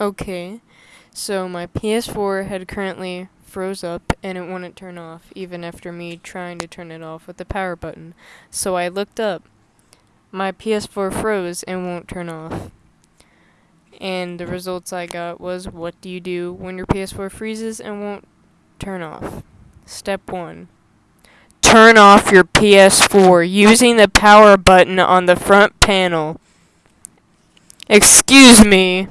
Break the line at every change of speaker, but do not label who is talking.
Okay, so my PS4 had currently froze up and it wouldn't turn off even after me trying to turn it off with the power button. So I looked up. My PS4 froze and won't turn off. And the results I got was what do you do when your PS4 freezes and won't turn off? Step 1. Turn off your PS4 using the power button on the front panel. Excuse me.